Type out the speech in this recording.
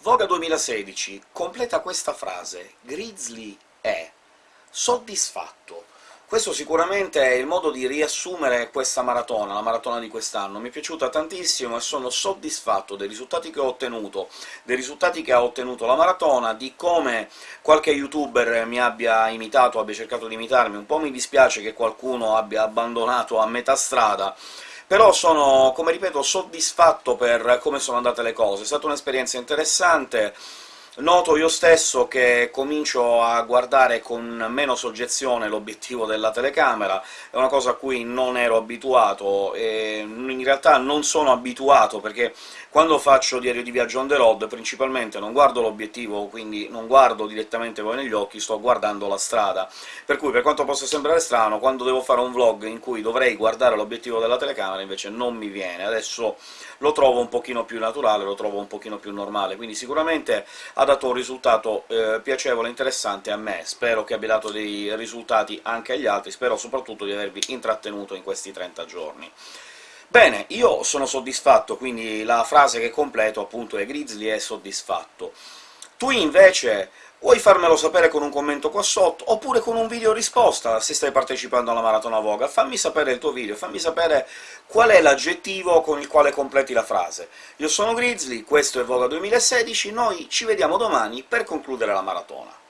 Voga 2016 completa questa frase «Grizzly è soddisfatto». Questo sicuramente è il modo di riassumere questa maratona, la maratona di quest'anno. Mi è piaciuta tantissimo e sono soddisfatto dei risultati che ho ottenuto, dei risultati che ha ottenuto la maratona, di come qualche youtuber mi abbia imitato, abbia cercato di imitarmi. Un po' mi dispiace che qualcuno abbia abbandonato a metà strada, però sono, come ripeto, soddisfatto per come sono andate le cose. È stata un'esperienza interessante, Noto io stesso che comincio a guardare con meno soggezione l'obiettivo della telecamera, è una cosa a cui non ero abituato, e in realtà non sono abituato, perché quando faccio diario di viaggio on the road principalmente non guardo l'obiettivo, quindi non guardo direttamente voi negli occhi, sto guardando la strada. Per cui, per quanto possa sembrare strano, quando devo fare un vlog in cui dovrei guardare l'obiettivo della telecamera invece non mi viene. Adesso lo trovo un pochino più naturale, lo trovo un pochino più normale, quindi sicuramente dato un risultato eh, piacevole e interessante a me, spero che abbia dato dei risultati anche agli altri, spero soprattutto di avervi intrattenuto in questi 30 giorni. Bene, io sono soddisfatto, quindi la frase che completo appunto è «Grizzly è soddisfatto». Tu invece Vuoi farmelo sapere con un commento qua sotto, oppure con un video risposta, se stai partecipando alla Maratona Voga. Fammi sapere il tuo video, fammi sapere qual è l'aggettivo con il quale completi la frase. Io sono Grizzly, questo è Voga 2016, noi ci vediamo domani per concludere la maratona.